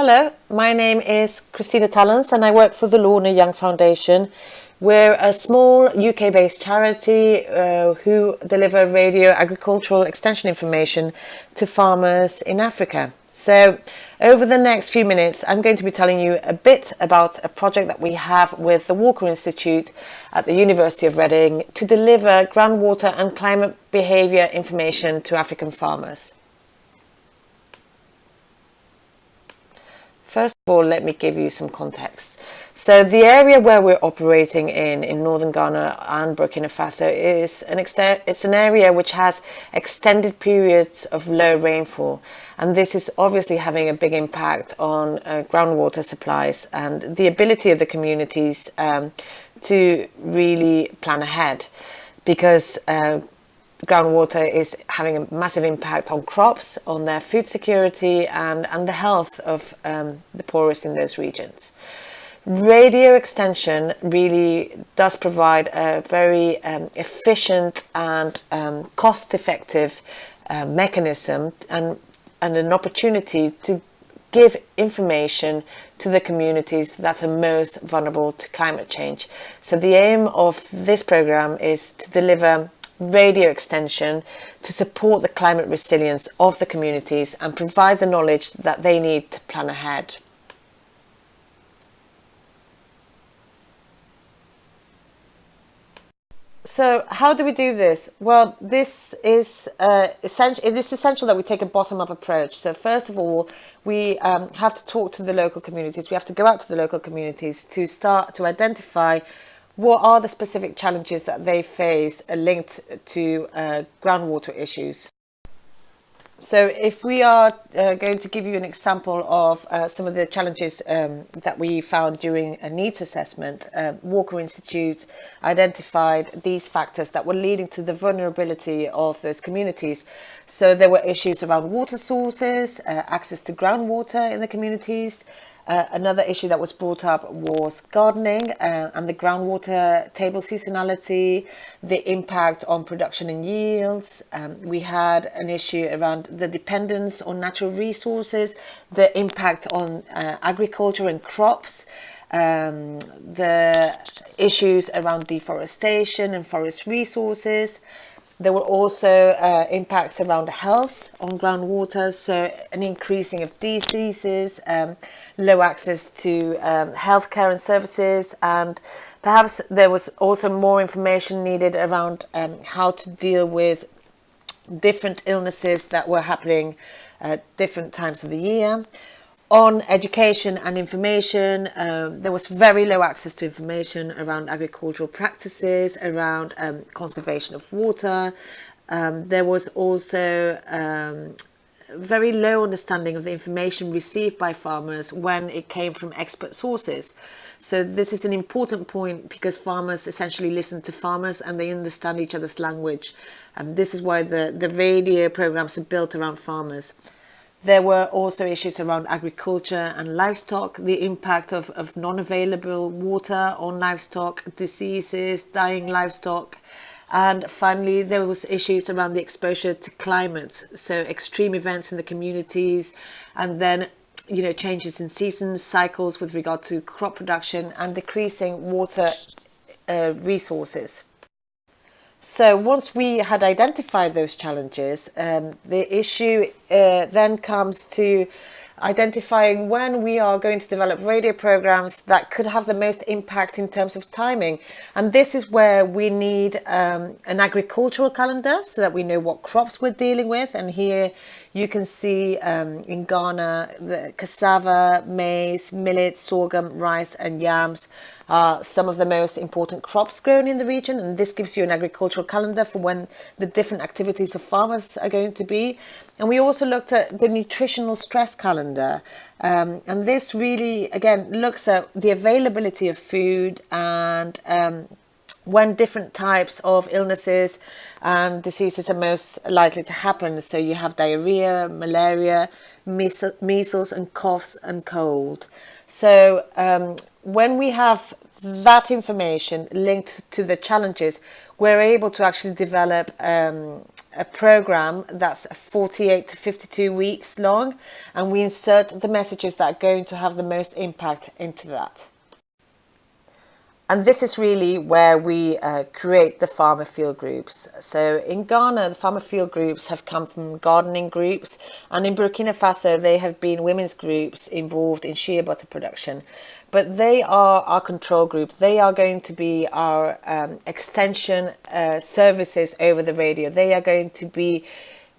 Hello, my name is Christina Tallens and I work for the Lorna Young Foundation. We're a small UK-based charity uh, who deliver radio agricultural extension information to farmers in Africa. So over the next few minutes, I'm going to be telling you a bit about a project that we have with the Walker Institute at the University of Reading to deliver groundwater and climate behaviour information to African farmers. Let me give you some context. So the area where we're operating in, in northern Ghana and Burkina Faso is an it's an area which has extended periods of low rainfall. And this is obviously having a big impact on uh, groundwater supplies and the ability of the communities um, to really plan ahead because uh, groundwater is having a massive impact on crops, on their food security and, and the health of um, the poorest in those regions. Radio extension really does provide a very um, efficient and um, cost-effective uh, mechanism and, and an opportunity to give information to the communities that are most vulnerable to climate change. So the aim of this program is to deliver radio extension to support the climate resilience of the communities and provide the knowledge that they need to plan ahead. So how do we do this? Well, this is uh, essential. It is essential that we take a bottom-up approach. So first of all, we um, have to talk to the local communities. We have to go out to the local communities to start to identify what are the specific challenges that they face linked to uh, groundwater issues? So if we are uh, going to give you an example of uh, some of the challenges um, that we found during a needs assessment, uh, Walker Institute identified these factors that were leading to the vulnerability of those communities. So there were issues around water sources, uh, access to groundwater in the communities, uh, another issue that was brought up was gardening uh, and the groundwater table seasonality, the impact on production and yields. Um, we had an issue around the dependence on natural resources, the impact on uh, agriculture and crops, um, the issues around deforestation and forest resources, there were also uh, impacts around health on groundwater, so an increasing of diseases, um, low access to um, healthcare and services, and perhaps there was also more information needed around um, how to deal with different illnesses that were happening at different times of the year on education and information, um, there was very low access to information around agricultural practices, around um, conservation of water. Um, there was also um, very low understanding of the information received by farmers when it came from expert sources. So this is an important point because farmers essentially listen to farmers and they understand each other's language. And this is why the, the radio programs are built around farmers. There were also issues around agriculture and livestock, the impact of, of non-available water on livestock, diseases, dying livestock. And finally, there was issues around the exposure to climate, so extreme events in the communities, and then you know changes in seasons, cycles with regard to crop production, and decreasing water uh, resources. So once we had identified those challenges, um, the issue uh, then comes to identifying when we are going to develop radio programs that could have the most impact in terms of timing. And this is where we need um, an agricultural calendar so that we know what crops we're dealing with. And here you can see um, in Ghana, the cassava, maize, millet, sorghum, rice and yams are some of the most important crops grown in the region. And this gives you an agricultural calendar for when the different activities of farmers are going to be. And we also looked at the nutritional stress calendar. Um, and this really, again, looks at the availability of food and um, when different types of illnesses and diseases are most likely to happen. So you have diarrhea, malaria, measles and coughs and cold. So um, when we have that information linked to the challenges, we're able to actually develop um, a program that's 48 to 52 weeks long and we insert the messages that are going to have the most impact into that. And this is really where we uh, create the farmer field groups. So in Ghana, the farmer field groups have come from gardening groups and in Burkina Faso, they have been women's groups involved in shea butter production. But they are our control group. They are going to be our um, extension uh, services over the radio. They are going to be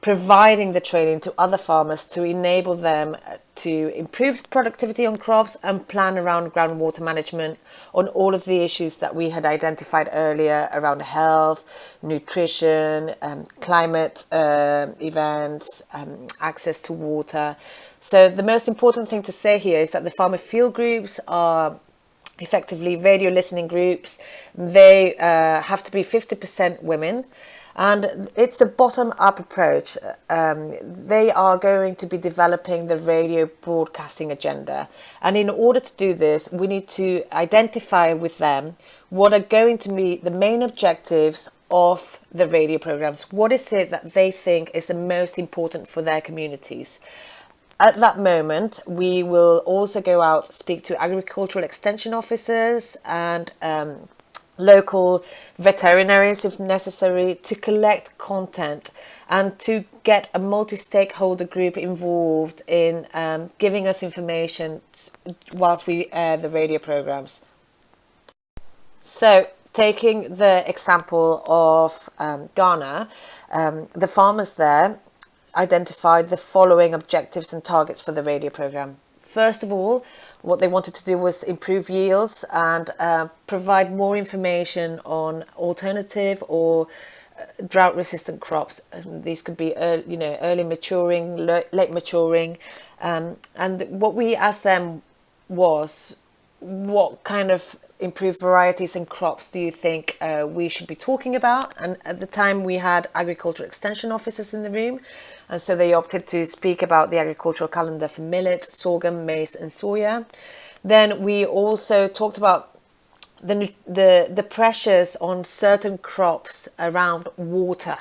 providing the training to other farmers to enable them to improve productivity on crops and plan around groundwater management on all of the issues that we had identified earlier around health, nutrition, um, climate uh, events, um, access to water. So the most important thing to say here is that the farmer field groups are effectively radio listening groups. They uh, have to be 50% women and it's a bottom-up approach. Um, they are going to be developing the radio broadcasting agenda. And in order to do this, we need to identify with them what are going to be the main objectives of the radio programs. What is it that they think is the most important for their communities? At that moment, we will also go out, speak to agricultural extension officers and um, local veterinarians if necessary to collect content and to get a multi-stakeholder group involved in um, giving us information whilst we air the radio programs. So taking the example of um, Ghana, um, the farmers there identified the following objectives and targets for the radio program. First of all, what they wanted to do was improve yields and uh, provide more information on alternative or uh, drought resistant crops. And these could be early, you know early maturing late maturing. Um, and what we asked them was what kind of improved varieties and crops do you think uh, we should be talking about? And at the time we had agricultural extension officers in the room. And so they opted to speak about the agricultural calendar for millet, sorghum, maize and soya. Then we also talked about the, the, the pressures on certain crops around water.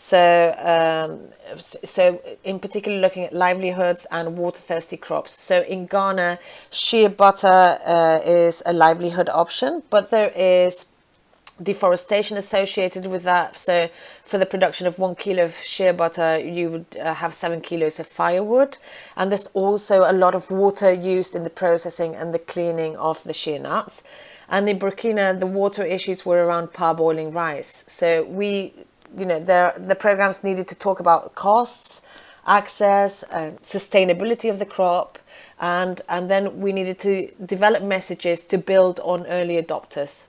So, um, so in particular looking at livelihoods and water thirsty crops. So in Ghana, shea butter uh, is a livelihood option, but there is deforestation associated with that. So for the production of one kilo of shea butter, you would uh, have seven kilos of firewood. And there's also a lot of water used in the processing and the cleaning of the shea nuts. And in Burkina, the water issues were around parboiling rice. So we you know, there, the programs needed to talk about costs, access, uh, sustainability of the crop, and, and then we needed to develop messages to build on early adopters.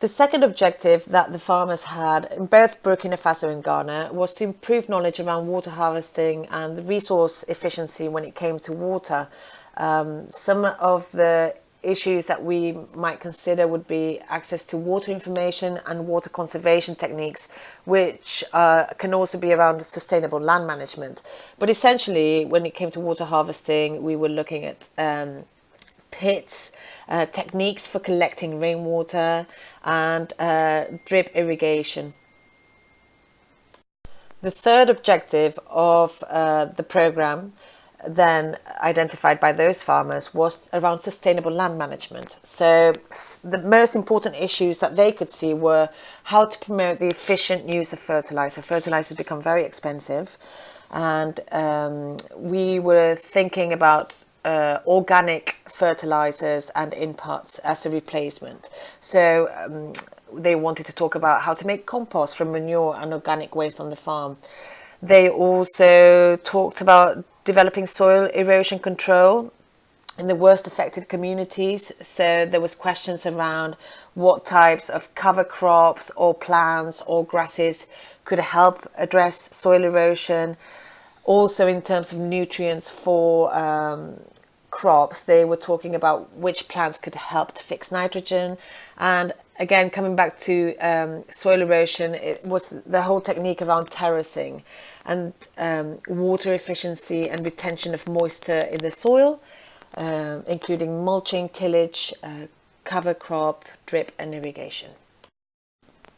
The second objective that the farmers had in both Burkina Faso and Ghana was to improve knowledge around water harvesting and the resource efficiency when it came to water. Um, some of the issues that we might consider would be access to water information and water conservation techniques, which uh, can also be around sustainable land management. But essentially, when it came to water harvesting, we were looking at um, pits, uh, techniques for collecting rainwater and uh, drip irrigation. The third objective of uh, the program then identified by those farmers was around sustainable land management. So the most important issues that they could see were how to promote the efficient use of fertilizer. Fertilizers become very expensive and um, we were thinking about uh, organic fertilizers and inputs as a replacement. So um, they wanted to talk about how to make compost from manure and organic waste on the farm. They also talked about developing soil erosion control in the worst affected communities. So there was questions around what types of cover crops or plants or grasses could help address soil erosion. Also in terms of nutrients for um, crops, they were talking about which plants could help to fix nitrogen. And again, coming back to um, soil erosion, it was the whole technique around terracing and um, water efficiency and retention of moisture in the soil, uh, including mulching, tillage, uh, cover crop, drip and irrigation.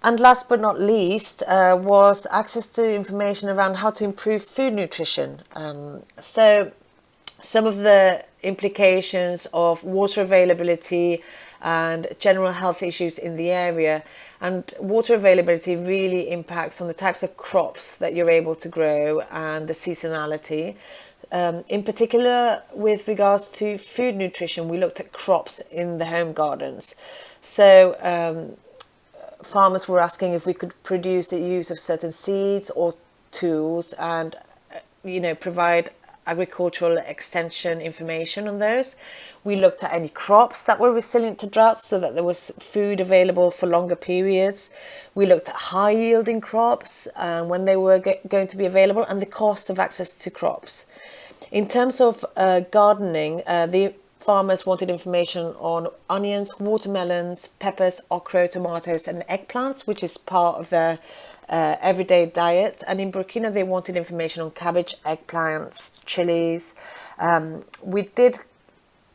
and last but not least uh, was access to information around how to improve food nutrition. Um, so some of the implications of water availability and general health issues in the area and water availability really impacts on the types of crops that you're able to grow and the seasonality. Um, in particular, with regards to food nutrition, we looked at crops in the home gardens. So um, farmers were asking if we could produce the use of certain seeds or tools and uh, you know provide agricultural extension information on those. We looked at any crops that were resilient to droughts so that there was food available for longer periods. We looked at high yielding crops and uh, when they were going to be available and the cost of access to crops. In terms of uh, gardening, uh, the farmers wanted information on onions, watermelons, peppers, okra, tomatoes and eggplants, which is part of their uh, everyday diet. And in Burkina, they wanted information on cabbage, eggplants, chilies. Um, we did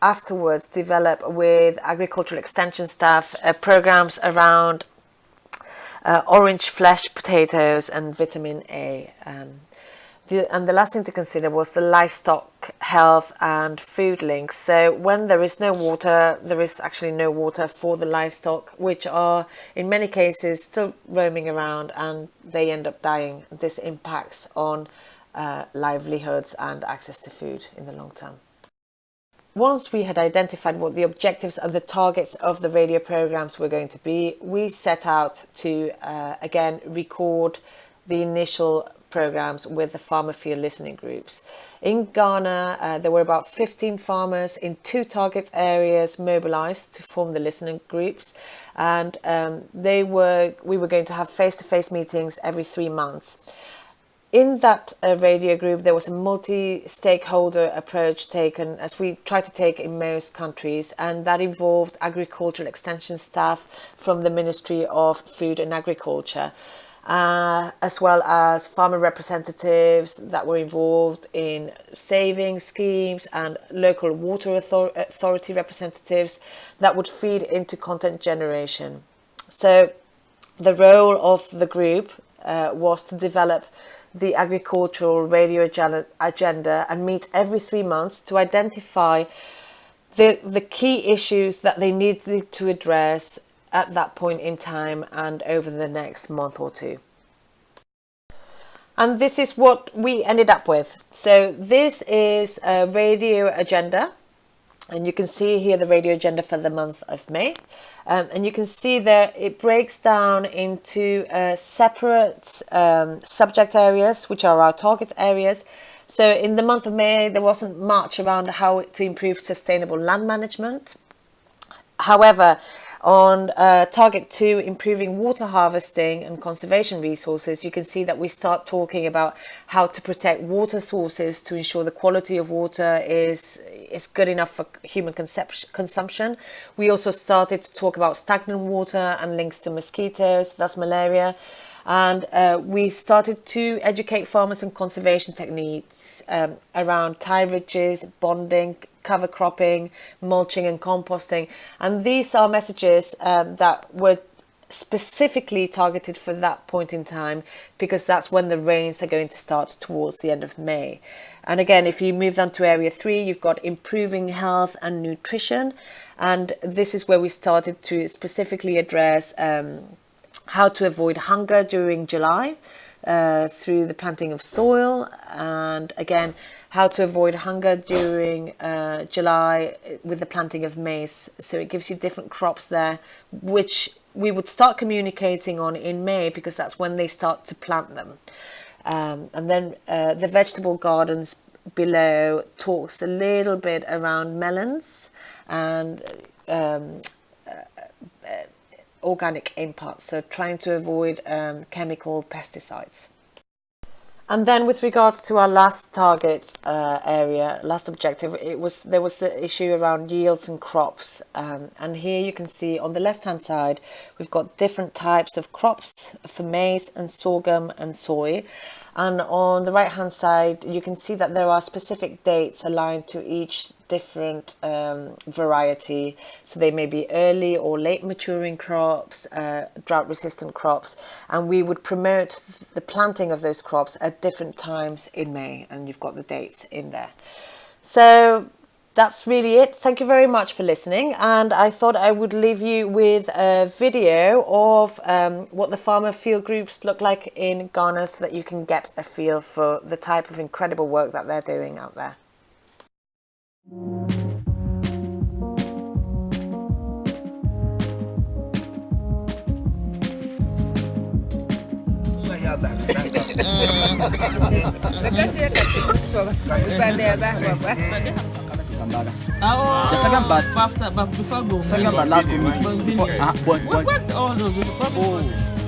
afterwards develop with agricultural extension staff uh, programs around uh, orange flesh potatoes and vitamin A. Um, the, and the last thing to consider was the livestock health and food links. So when there is no water, there is actually no water for the livestock, which are in many cases still roaming around and they end up dying. This impacts on uh, livelihoods and access to food in the long term. Once we had identified what the objectives and the targets of the radio programs were going to be, we set out to, uh, again, record the initial programs with the farmer field listening groups. In Ghana, uh, there were about 15 farmers in two target areas mobilized to form the listening groups. And um, they were, we were going to have face-to-face -face meetings every three months. In that uh, radio group, there was a multi-stakeholder approach taken as we try to take in most countries, and that involved agricultural extension staff from the Ministry of Food and Agriculture uh, as well as farmer representatives that were involved in saving schemes and local water author authority representatives that would feed into content generation. So the role of the group uh, was to develop the agricultural radio agenda and meet every three months to identify the, the key issues that they needed to address at that point in time and over the next month or two. And this is what we ended up with. So this is a radio agenda. And you can see here the radio agenda for the month of May. Um, and you can see that it breaks down into uh, separate um, subject areas, which are our target areas. So in the month of May, there wasn't much around how to improve sustainable land management. However, on uh, target two, improving water harvesting and conservation resources, you can see that we start talking about how to protect water sources to ensure the quality of water is, is good enough for human consumption. We also started to talk about stagnant water and links to mosquitoes, that's malaria and uh, we started to educate farmers on conservation techniques um, around tied ridges, bunding, cover cropping, mulching and composting. And these are messages um, that were specifically targeted for that point in time because that's when the rains are going to start towards the end of May. And again, if you move down to area three, you've got improving health and nutrition. And this is where we started to specifically address um, how to avoid hunger during July uh, through the planting of soil. And again, how to avoid hunger during uh, July with the planting of maize. So it gives you different crops there, which we would start communicating on in May because that's when they start to plant them. Um, and then uh, the vegetable gardens below talks a little bit around melons and um, uh, uh organic inputs, so trying to avoid um, chemical pesticides. And then with regards to our last target uh, area, last objective, it was there was the issue around yields and crops. Um, and here you can see on the left hand side, we've got different types of crops for maize and sorghum and soy. And on the right hand side you can see that there are specific dates aligned to each different um, variety. So they may be early or late maturing crops uh, drought resistant crops. And we would promote the planting of those crops at different times in May. And you've got the dates in there. So that's really it. Thank you very much for listening. And I thought I would leave you with a video of um, what the farmer field groups look like in Ghana so that you can get a feel for the type of incredible work that they're doing out there. Gambaga. Oh, sa gambat. But before gambat last community. Before, ah, bon, bon. What, what all those? Oh.